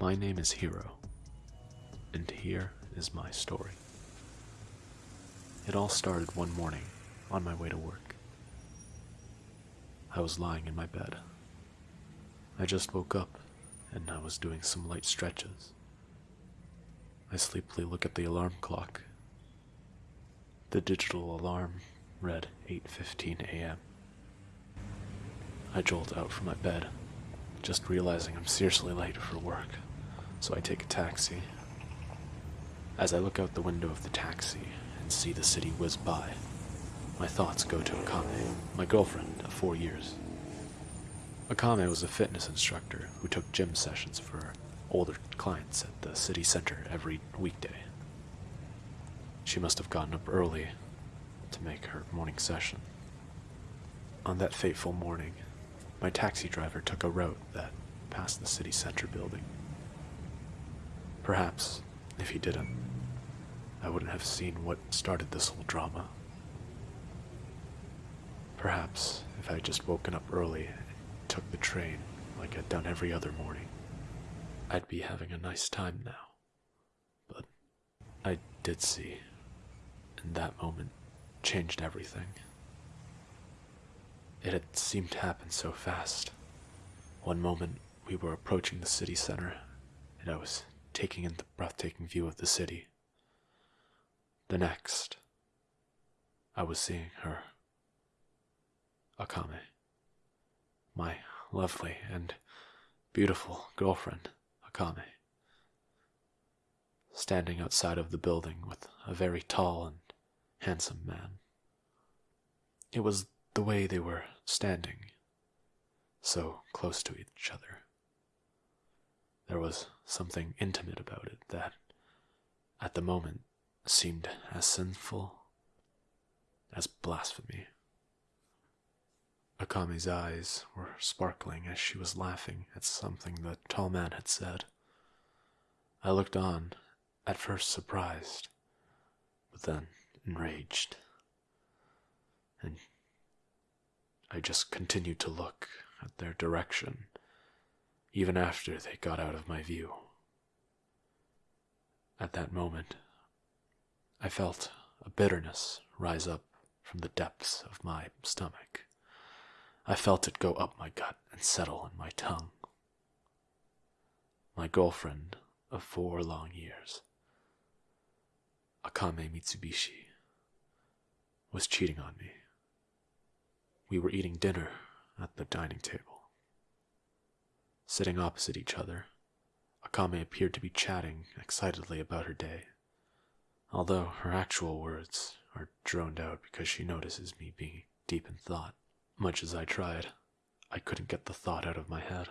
My name is Hiro, and here is my story. It all started one morning on my way to work. I was lying in my bed. I just woke up and I was doing some light stretches. I sleepily look at the alarm clock. The digital alarm read 8:15 a.m. I jolt out from my bed, just realizing I'm seriously late for work, so I take a taxi. As I look out the window of the taxi and see the city whiz by, my thoughts go to Akame, my girlfriend of four years. Akame was a fitness instructor who took gym sessions for older clients at the city center every weekday. She must have gotten up early to make her morning session. On that fateful morning, my taxi driver took a route that passed the city center building. Perhaps, if he didn't, I wouldn't have seen what started this whole drama. Perhaps if I had just woken up early and took the train like I'd done every other morning, I'd be having a nice time now. But I did see, and that moment changed everything. It had seemed to happen so fast. One moment we were approaching the city center, and I was taking in the breathtaking view of the city. The next, I was seeing her. Akame. My lovely and beautiful girlfriend, Akame. Standing outside of the building with a very tall and handsome man. It was the way they were standing, so close to each other. There was something intimate about it that, at the moment, seemed as sinful as blasphemy. Akame's eyes were sparkling as she was laughing at something the tall man had said. I looked on, at first surprised, but then enraged. And I just continued to look at their direction, even after they got out of my view. At that moment, I felt a bitterness rise up from the depths of my stomach. I felt it go up my gut and settle in my tongue. My girlfriend of four long years, Akame Mitsubishi, was cheating on me. We were eating dinner at the dining table. Sitting opposite each other, Akame appeared to be chatting excitedly about her day, although her actual words are droned out because she notices me being deep in thought. Much as I tried, I couldn't get the thought out of my head.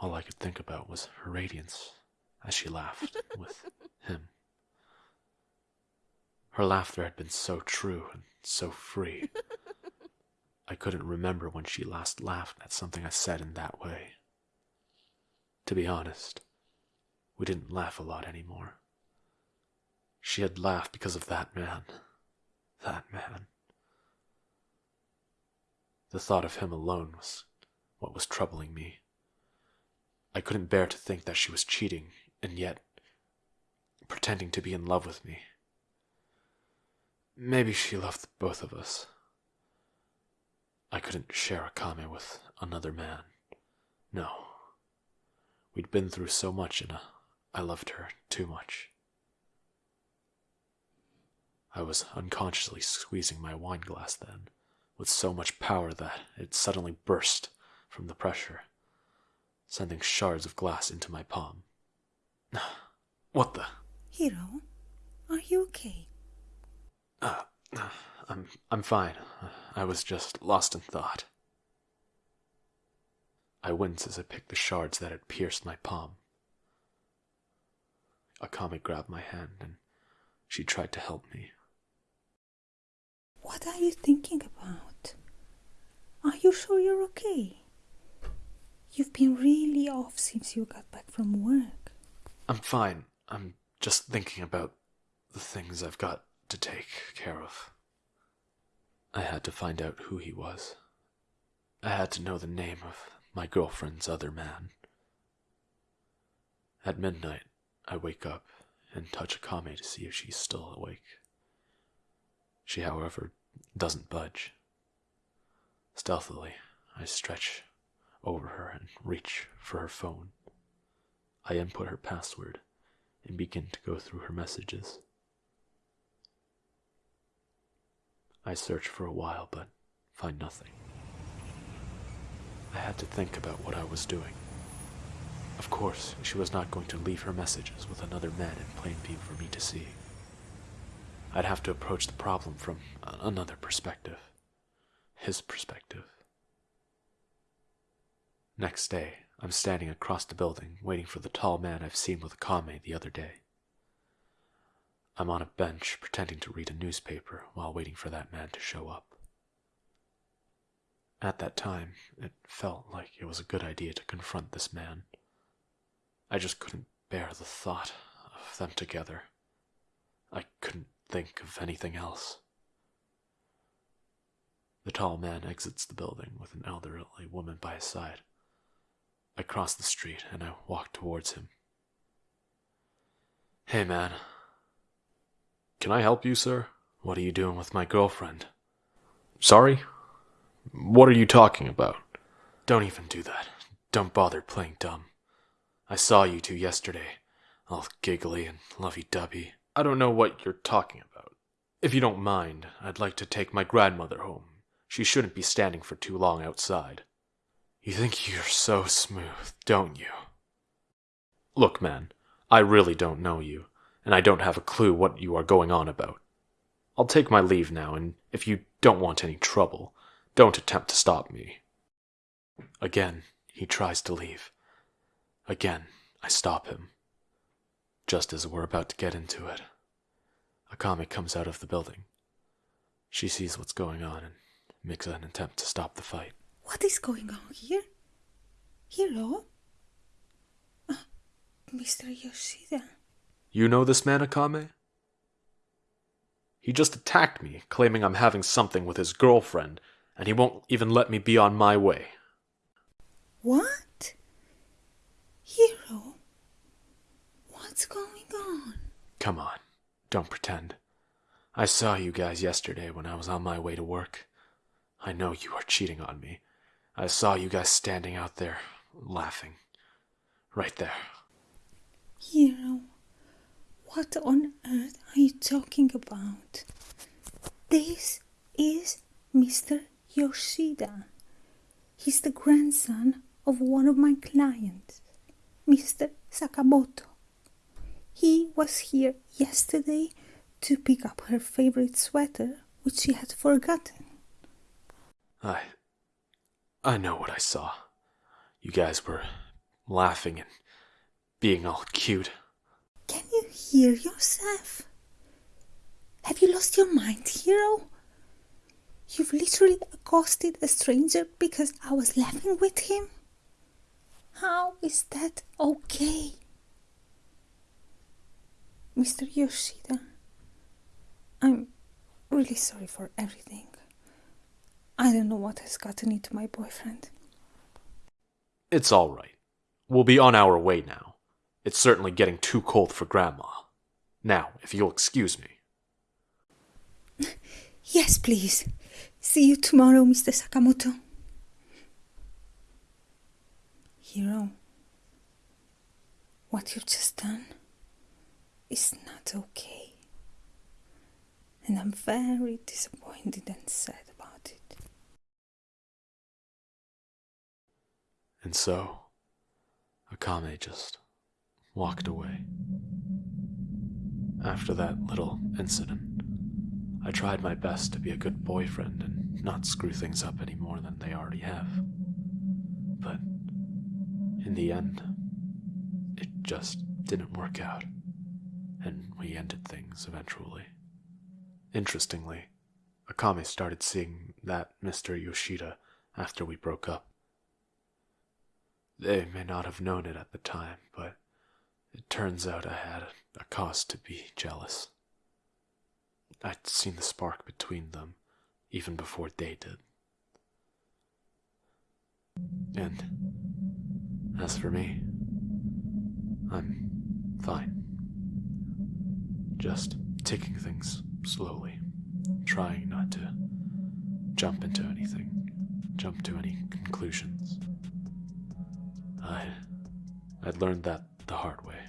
All I could think about was her radiance as she laughed with him. Her laughter had been so true and so free. I couldn't remember when she last laughed at something I said in that way. To be honest, we didn't laugh a lot anymore. She had laughed because of that man. That man. The thought of him alone was what was troubling me. I couldn't bear to think that she was cheating, and yet pretending to be in love with me. Maybe she loved both of us. I couldn't share Akame with another man. No. We'd been through so much, and uh, I loved her too much. I was unconsciously squeezing my wine glass then with so much power that it suddenly burst from the pressure, sending shards of glass into my palm. What the? Hiro, are you okay? Uh, I'm I'm fine. I was just lost in thought. I wince as I pick the shards that had pierced my palm. Akame grabbed my hand and she tried to help me. What are you thinking about? Are you sure you're okay? You've been really off since you got back from work. I'm fine. I'm just thinking about the things I've got to take care of. I had to find out who he was. I had to know the name of my girlfriend's other man. At midnight, I wake up and touch Akame to see if she's still awake. She, however, doesn't budge. Stealthily, I stretch over her and reach for her phone. I input her password and begin to go through her messages. I search for a while but find nothing. I had to think about what I was doing. Of course, she was not going to leave her messages with another man in plain view for me to see. I'd have to approach the problem from another perspective. His perspective. Next day, I'm standing across the building, waiting for the tall man I've seen with Akame the other day. I'm on a bench pretending to read a newspaper while waiting for that man to show up. At that time, it felt like it was a good idea to confront this man. I just couldn't bear the thought of them together. I couldn't think of anything else. The tall man exits the building with an elderly woman by his side. I cross the street and I walk towards him. Hey, man. Can I help you, sir? What are you doing with my girlfriend? Sorry? What are you talking about? Don't even do that. Don't bother playing dumb. I saw you two yesterday, all giggly and lovey dovey. I don't know what you're talking about. If you don't mind, I'd like to take my grandmother home. She shouldn't be standing for too long outside. You think you're so smooth, don't you? Look, man, I really don't know you, and I don't have a clue what you are going on about. I'll take my leave now, and if you don't want any trouble, don't attempt to stop me. Again, he tries to leave. Again, I stop him. Just as we're about to get into it, Akame comes out of the building. She sees what's going on and makes an attempt to stop the fight. What is going on here? Hiro? Uh, Mr. Yoshida. You know this man, Akame? He just attacked me, claiming I'm having something with his girlfriend, and he won't even let me be on my way. What? Hiro? What's going on? Come on, don't pretend. I saw you guys yesterday when I was on my way to work. I know you are cheating on me. I saw you guys standing out there, laughing. Right there. Hiro, what on earth are you talking about? This is Mr. Yoshida. He's the grandson of one of my clients, Mr. Sakamoto. He was here yesterday to pick up her favorite sweater, which she had forgotten. I. I know what I saw. You guys were laughing and being all cute. Hear yourself? Have you lost your mind, Hiro? You've literally accosted a stranger because I was laughing with him? How is that okay? Mr. Yoshida, I'm really sorry for everything. I don't know what has gotten into my boyfriend. It's all right. We'll be on our way now. It's certainly getting too cold for Grandma. Now, if you'll excuse me. Yes, please. See you tomorrow, Mr. Sakamoto. Hiro, what you've just done is not okay. And I'm very disappointed and sad about it. And so, Akame just walked away. After that little incident, I tried my best to be a good boyfriend and not screw things up any more than they already have. But in the end, it just didn't work out, and we ended things eventually. Interestingly, Akame started seeing that Mr. Yoshida after we broke up. They may not have known it at the time, but it turns out I had a cause to be jealous. I'd seen the spark between them even before they did. And as for me, I'm fine. Just taking things slowly, trying not to jump into anything, jump to any conclusions. I I'd learned that the hard way.